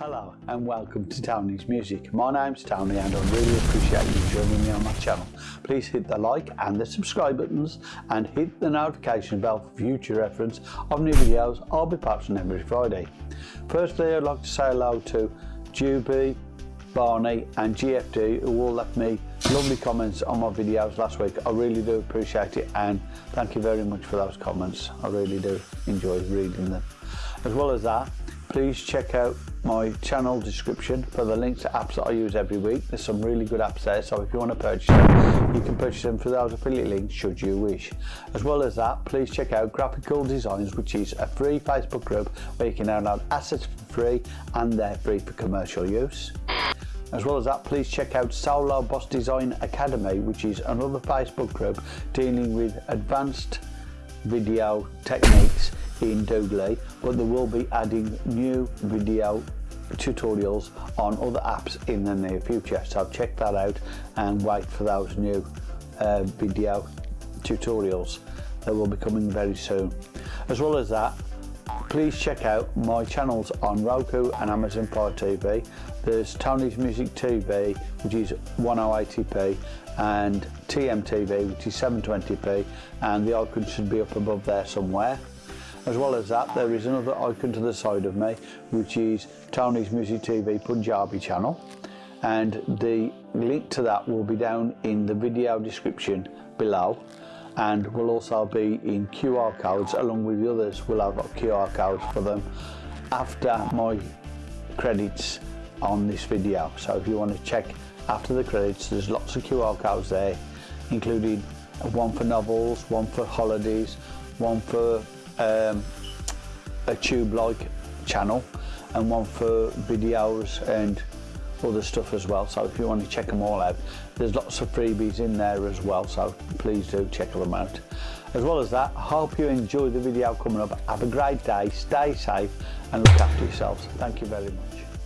Hello and welcome to Tony's Music. My name's Tony and I really appreciate you joining me on my channel. Please hit the like and the subscribe buttons and hit the notification bell for future reference of new videos I'll be posting every Friday. Firstly I'd like to say hello to Juby, Barney and GFD who all left me lovely comments on my videos last week. I really do appreciate it and thank you very much for those comments. I really do enjoy reading them. As well as that, please check out my channel description for the links to apps that I use every week. There's some really good apps there, so if you want to purchase them, you can purchase them through those affiliate links should you wish. As well as that, please check out Graphical Designs, which is a free Facebook group where you can download assets for free and they're free for commercial use. As well as that, please check out Solo Boss Design Academy, which is another Facebook group dealing with advanced video techniques in Doodly, but they will be adding new video tutorials on other apps in the near future. So check that out and wait for those new uh, video tutorials that will be coming very soon. As well as that, please check out my channels on Roku and Amazon Fire TV. There's Tony's Music TV, which is 1080p, and TMTV, which is 720p, and the icon should be up above there somewhere. As well as that, there is another icon to the side of me, which is Tony's Music TV Punjabi channel. And the link to that will be down in the video description below and will also be in QR codes along with the others will have QR codes for them after my credits on this video. So if you want to check after the credits there's lots of QR codes there including one for novels, one for holidays, one for um, a tube-like channel and one for videos and other stuff as well. So if you want to check them all out there's lots of freebies in there as well so please do check them out. As well as that I hope you enjoy the video coming up. Have a great day stay safe and look after yourselves. Thank you very much